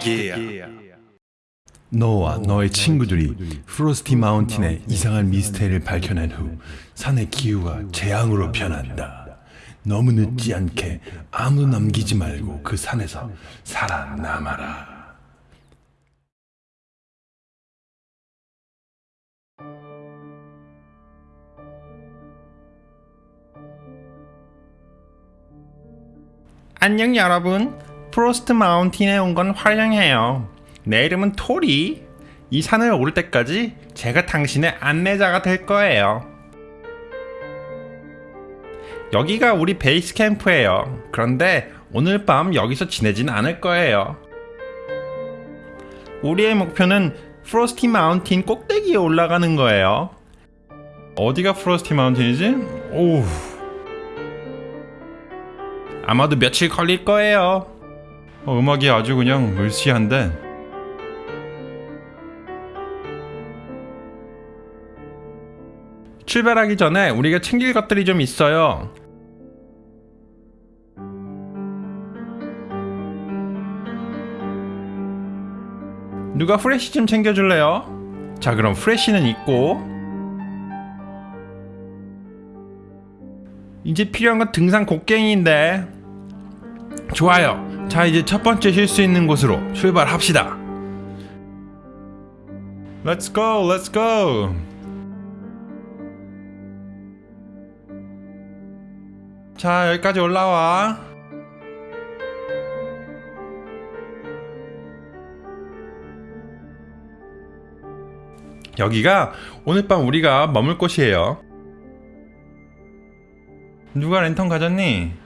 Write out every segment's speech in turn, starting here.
기특이야. 너와 너의 친구들이 프로스티 마운틴의 이상한 미스테리를 밝혀낸 후 산의 기후가 재앙으로 변한다. 너무 늦지 않게 아무도 남기지 말고 그 산에서 살아남아라. 안녕 여러분 프로스티 마운틴에 온 건 환영해요. 내 이름은 토리. 이 산을 오를 때까지 제가 당신의 안내자가 될 거예요. 여기가 우리 베이스 캠프예요. 그런데 오늘 밤 여기서 지내진 않을 거예요. 우리의 목표는 프로스티 마운틴 꼭대기에 올라가는 거예요. 어디가 프로스티 마운틴이지? 오우. 아마도 며칠 걸릴 거예요. 어, 음악이 아주 그냥 을시한데. 출발하기 전에 우리가 챙길 것들이 좀 있어요. 누가 프레쉬 좀 챙겨줄래요? 자 그럼 프레쉬는 있고 이제 필요한 건 등산 곡괭이인데 좋아요 자 이제 첫 번째 쉴 수 있는 곳으로 출발합시다. Let's go let's go. 자 여기까지 올라와. 여기가 오늘 밤 우리가 머물 곳이에요. 누가 랜턴 가졌니?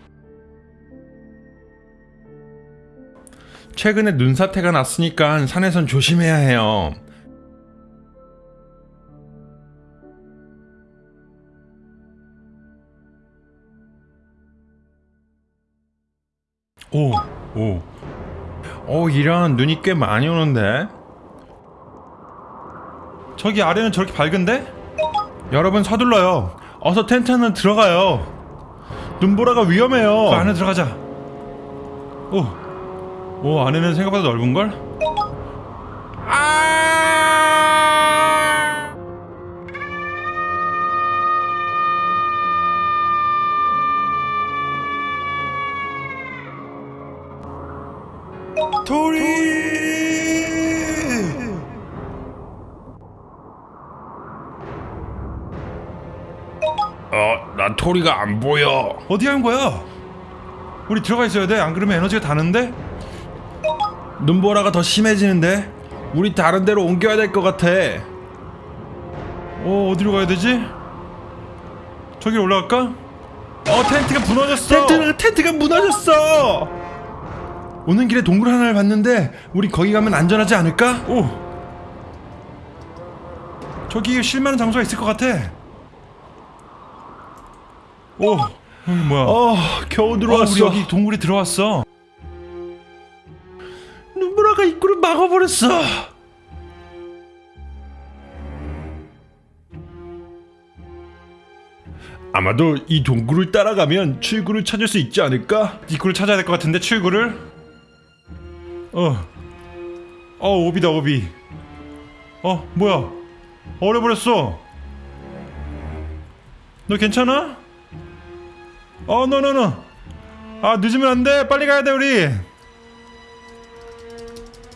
최근에 눈사태가 났으니까 산에선 조심해야 해요. 오, 오. 오, 이런 눈이 꽤 많이 오는데? 저기 아래는 저렇게 밝은데? 여러분 서둘러요. 어서 텐트 안으로 들어가요. 눈보라가 위험해요. 그 안에 들어가자. 오, 오 안에는 생각보다 넓은 걸? 아! 토리! 어, 나 토리가 안 보여. 어디 간 거야? 우리 들어가 있어야 돼. 안 그러면 에너지가 다는데? 눈보라가 더 심해지는데? 우리 다른 데로 옮겨야 될 것 같아. 어, 어디로 가야 되지? 저기 올라갈까? 어, 텐트가 무너졌어. 텐트가 텐트가 무너졌어. 오는 길에 동굴 하나를 봤는데 우리 거기 가면 안전하지 않을까? 오. 저기 쉴만한 장소가 있을 것 같아. 오, 여기 뭐야? 어, 겨우 들어왔어. 우리 여기 동굴에 들어왔어. 입구를 막아버렸어. 아마도 이 동굴을 따라가면 출구를 찾을 수 있지 않을까? 입구를 찾아야 될 것 같은데 출구를. 어, 어 오비다 오비. 어 뭐야? 얼어버렸어. 너 괜찮아? 어, 너너너. 아 늦으면 안 돼. 빨리 가야 돼 우리.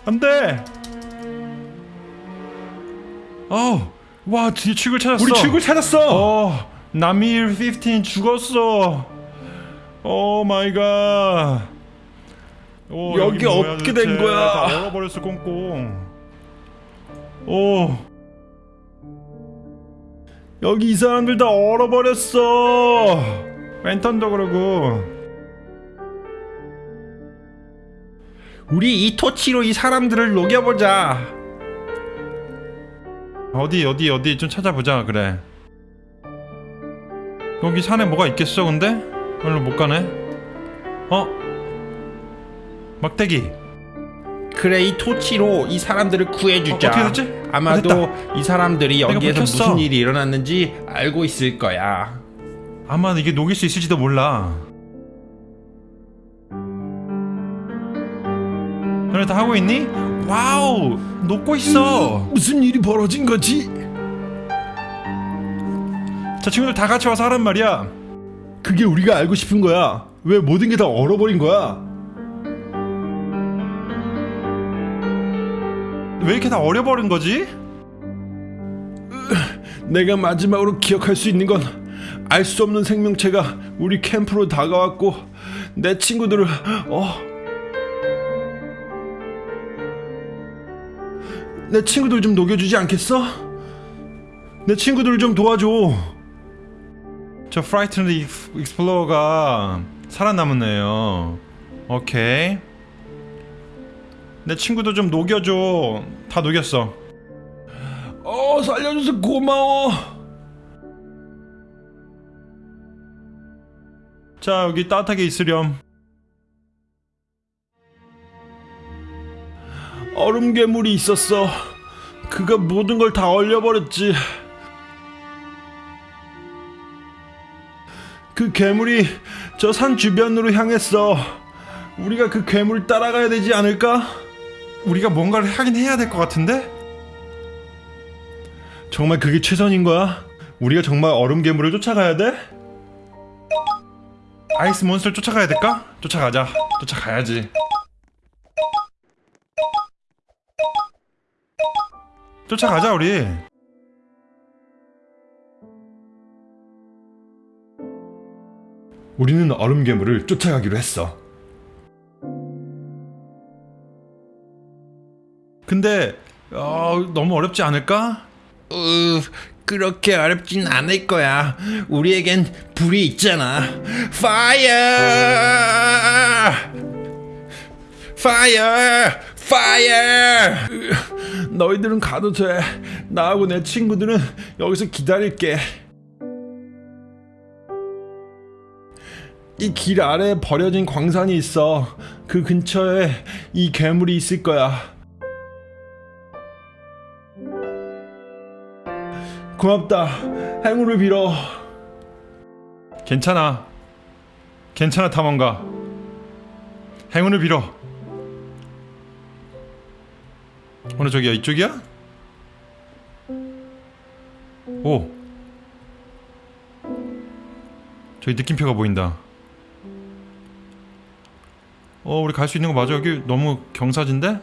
안 돼. 어, 와 드디어 출구를 찾았어. 우리 출구를 찾았어. 어, 남일 15 죽었어. oh my god. 오, 여기 뭐야, 어떻게. 된 거야? 다 얼어버렸어 꽁꽁. 오. 여기 이 사람들 다 얼어버렸어. 랜턴도 그러고. 우리 이 토치로 이 사람들을 녹여보자. 어디 어디 어디 좀 찾아보자 그래. 여기 산에 뭐가 있겠어 근데? 별로 못 가네. 어? 막대기. 그래 이 토치로 이 사람들을 구해주자. 어, 어떻게 됐지? 아마도 어, 됐다. 이 사람들이 여기에서. 무슨 일이 일어났는지 알고 있을 거야. 아마 이게 녹일 수 있을지도 몰라. 다 하고 있니? wow 녹고 있어 무슨 일이 벌어진 거지? 자 친구들 다 같이 와서 하란 말이야 그게 우리가 알고 싶은 거야. 왜 모든 게 다 얼어버린 거야? 왜 이렇게 다 얼어버린 거지? 내가 마지막으로 기억할 수 있는 건 알 수 없는 생명체가 우리 캠프로 다가왔고 내 친구들을 어. 내 친구들 좀 녹여주지 않겠어? 내 친구들 좀 도와줘. 저 explorer가 살아남은 애요 오케이 내 친구도 좀 녹여줘 다 녹였어 어 살려줘서 고마워. 자 여기 따뜻하게 있으렴 얼음 괴물이 있었어. 그가 모든 걸 다 얼려버렸지. 그 괴물이 저 산 주변으로 향했어. 우리가 그 괴물 따라가야 되지 않을까? 우리가 뭔가를 하긴 해야 될 것 같은데? 정말 그게 최선인 거야? 우리가 정말 얼음 괴물을 쫓아가야 돼? 아이스 몬스터를 쫓아가야 될까? 쫓아가자 쫓아가야지 쫓아가자 우리 우리는 얼음 괴물을 쫓아가기로 했어. 근데 어, 너무 어렵지 않을까? 으, 그렇게 어렵진 않을 거야. 우리에겐 불이 있잖아. 파이어! 파이어! 파이어! 너희들은 가도 돼. 나하고 내 친구들은 여기서 기다릴게. 이 길 아래에 버려진 광산이 있어. 그 근처에 이 괴물이 있을 거야. 고맙다. 행운을 빌어. 괜찮아 괜찮아 탐험가 행운을 빌어 어느 저기야 이쪽이야? 오 저기 느낌표가 보인다 어 우리 갈 수 있는 거 맞아 여기 너무 경사진데?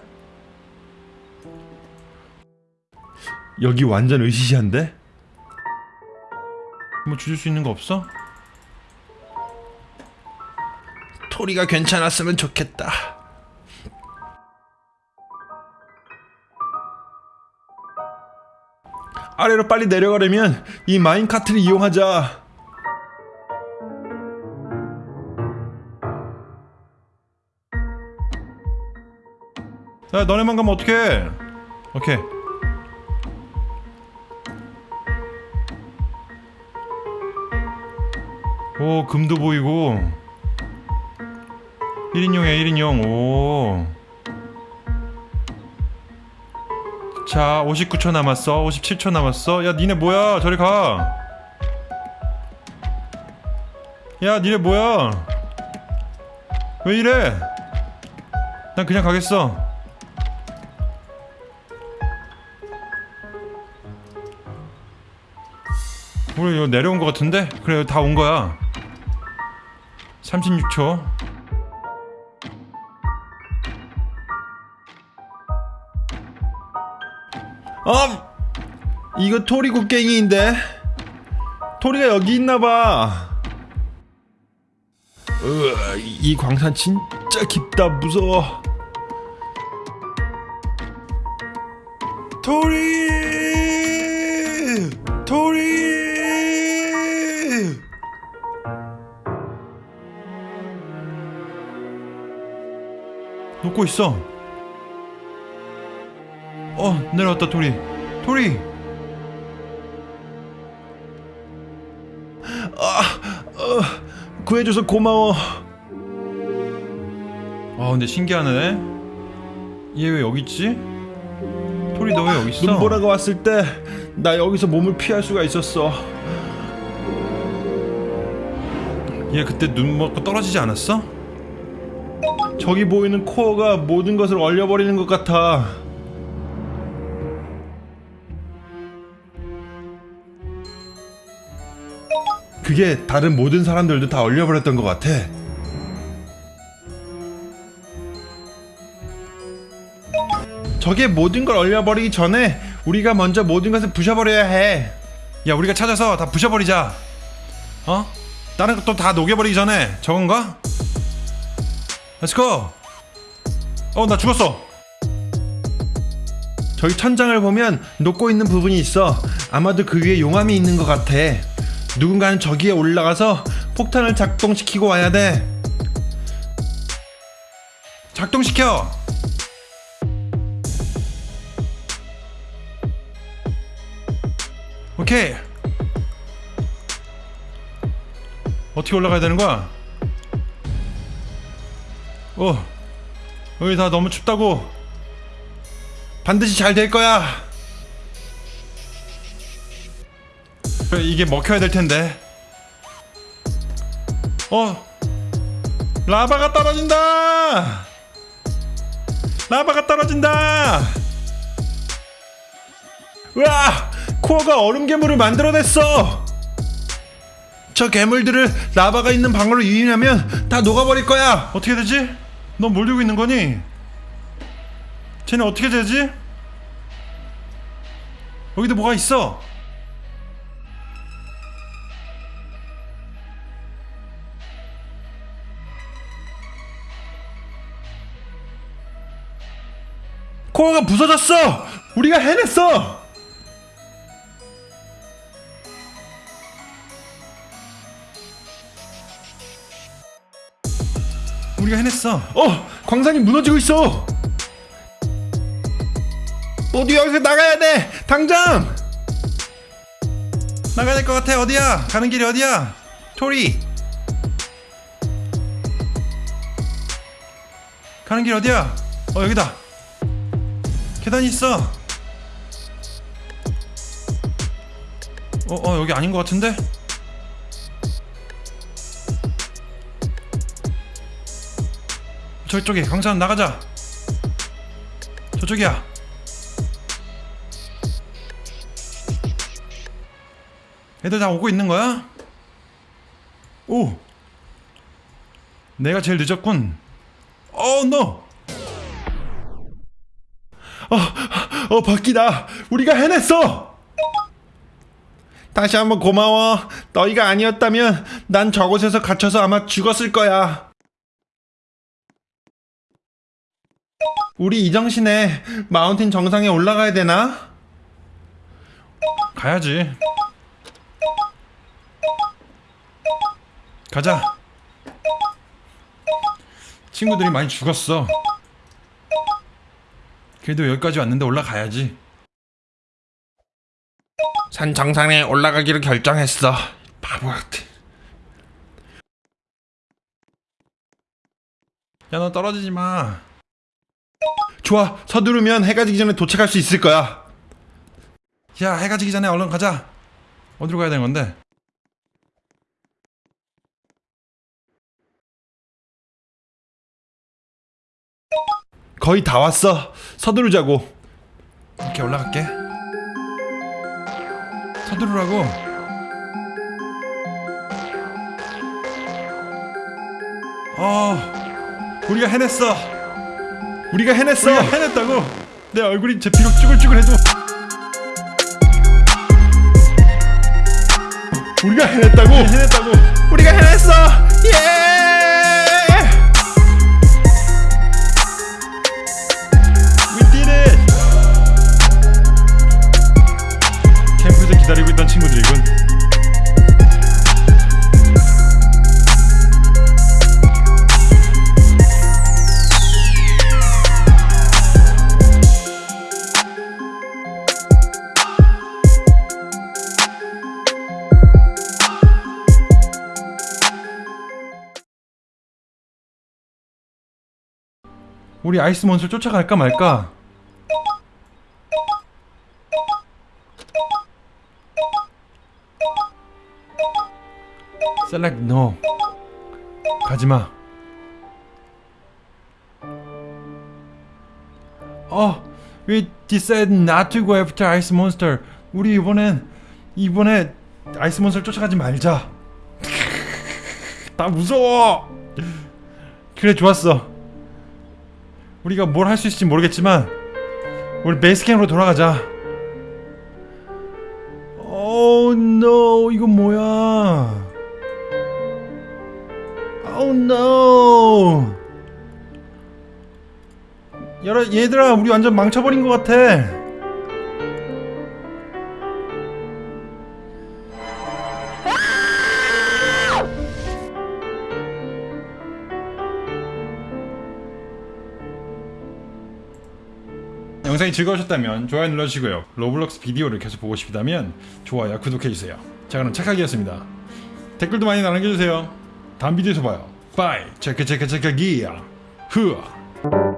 여기 완전 으시시한데? 뭐 주실 수 있는 거 없어? 토리가 괜찮았으면 좋겠다. 아래로 빨리 내려가려면 이 마인카트를 이용하자. 야 너네만 가면 어떡해 오케이 오 금도 보이고 1인용이야 1인용 오. 자 59초 남았어 57초 남았어. 야 니네 뭐야? 저리 가야 니네 뭐야? 왜 이래? 난 그냥 가겠어. 우리 이거 내려온 것 같은데? 그래 다 온 거야. 36초 어? 이거 토리 곡괭이인데? 토리가 여기 있나봐. 이 광산 진짜 깊다 무서워. 토리! 토리! 녹고 있어 어 내려왔다 토리 토리 구해줘서 고마워. 아 근데 신기하네 얘 왜 여기 있지? 토리 너 왜 여기 있어? 눈보라가 왔을 때 나 여기서 몸을 피할 수가 있었어. 얘 그때 눈 먹고 떨어지지 않았어? 저기 보이는 코어가 모든 것을 얼려버리는 것 같아. 그게 다른 모든 사람들도 다 얼려버렸던 것 같아. 저게 모든 걸 얼려버리기 전에 우리가 먼저 모든 것을 부셔버려야 해. 야, 우리가 찾아서 다 부셔버리자. 어? 다른 것도 다 녹여버리기 전에 저건가? Let's go! 어, 나 죽었어. 저기 천장을 보면 녹고 있는 부분이 있어. 아마도 그 위에 용암이 있는 것 같아. 누군가는 저기에 올라가서 폭탄을 작동시키고 와야 돼. 작동시켜! 오케이. 어떻게 올라가야 되는 거야? 어, 여기 다 너무 춥다고. 반드시 잘 될 거야. 이게 먹혀야 될 텐데. 어, 라바가 떨어진다. 라바가 떨어진다. 으아! 코어가 얼음 괴물을 만들어냈어. 저 괴물들을 라바가 있는 방으로 유인하면 다 녹아버릴 거야. 어떻게 되지? 넌뭘 들고 있는 거니? 쟤는 어떻게 되지? 여기도 뭐가 있어? 코어가 부서졌어! 우리가 해냈어! 우리가 해냈어. 어, 광산이 무너지고 있어. 모두 여기서 나가야 돼. 당장. 나가야 될 것 같아. 어디야? 가는 길이 어디야? 토리. 가는 길 어디야? 어 여기다. 계단이 있어. 어, 어 여기 아닌 것 같은데? 저쪽에 강산 나가자. 저쪽이야. 애들 다 오고 있는 거야? 오. 내가 제일 늦었군. 어, 노. 어, 어, 바뀌다. 우리가 해냈어. 다시 한번 고마워. 너희가 아니었다면 난 저곳에서 갇혀서 아마 죽었을 거야. 우리 이정신에 마운틴 정상에 올라가야 되나? 가야지. 가자. 친구들이 많이 죽었어. 그래도 여기까지 왔는데 올라가야지. 산 정상에 올라가기로 결정했어. 바보 같아. 야, 너 떨어지지 마. 좋아, 서두르면 해가 지기 전에 도착할 수 있을 거야. 야, 해가 지기 전에 얼른 가자. 어디로 가야 되는 건데? 거의 다 왔어. 서두르자고. 이렇게 올라갈게. 서두르라고. 어, 우리가 해냈어. 우리가 해냈어. 우리가 해냈다고. 내 얼굴이 제 비록 쭈글쭈글해도 우리가 해냈다고. 해냈다고. 우리가 해냈어. 예! 우리 아이스 몬스를 쫓아갈까 말까? Select no. 가지마. 어, we decided not to go after ice monster. 우리 이번엔 이번에 아이스 몬스터 쫓아가지 말자. 나 무서워. 그래 좋았어. 우리가 뭘 할 수 있을지 모르겠지만 우리 베이스 캠으로 돌아가자. 오노 이건 뭐야? 오 노. 여러 얘들아 우리 완전 망쳐버린 것 같아. 영상이 즐거우셨다면 좋아요 눌러주시고요. 로블록스 비디오를 계속 보고 싶다면 좋아요, 구독해주세요. 자 그럼 착하기였습니다. 댓글도 많이 남겨주세요. 다음 비디오에서 봐요. Bye 체크 체크 체크 기야 흐아